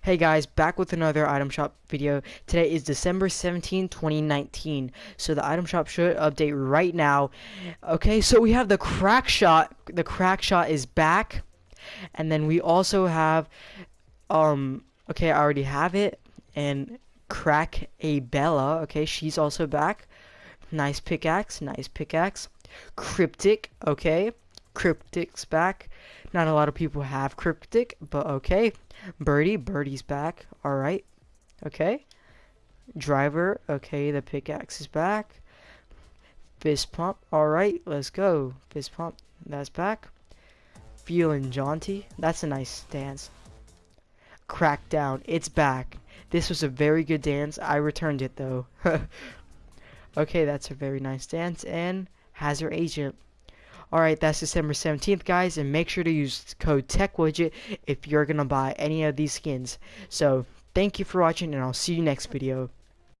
Hey guys, back with another item shop video. Today is December 17, 2019. So the item shop should update right now. Okay, so we have the Crackshot. The Crackshot is back. And then we also have um okay, I already have it. And crack a Bella. Okay, she's also back. Nice pickaxe, nice pickaxe. Cryptic, okay. Cryptic's back. Not a lot of people have Cryptic, but okay. Birdie, Birdie's back. Alright. Okay. Driver, okay, the pickaxe is back. Fist pump, alright, let's go. Fist pump, that's back. Feeling jaunty, that's a nice dance. Crackdown, it's back. This was a very good dance. I returned it though. okay, that's a very nice dance. And Hazard Agent. Alright, that's December 17th, guys, and make sure to use code TechWidget if you're going to buy any of these skins. So, thank you for watching, and I'll see you next video.